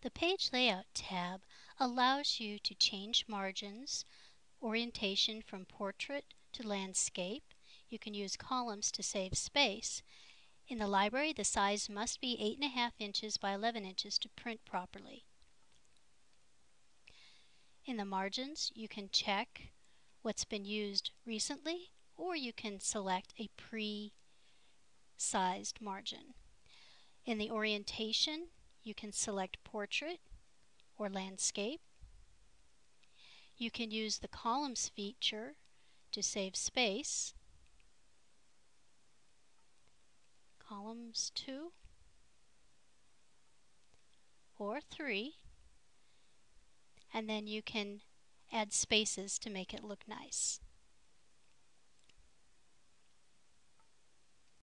The Page Layout tab allows you to change margins, orientation from portrait to landscape. You can use columns to save space. In the library, the size must be 8.5 inches by 11 inches to print properly. In the margins, you can check what's been used recently or you can select a pre-sized margin. In the orientation, you can select portrait or landscape. You can use the columns feature to save space. Columns 2 or 3 and then you can add spaces to make it look nice.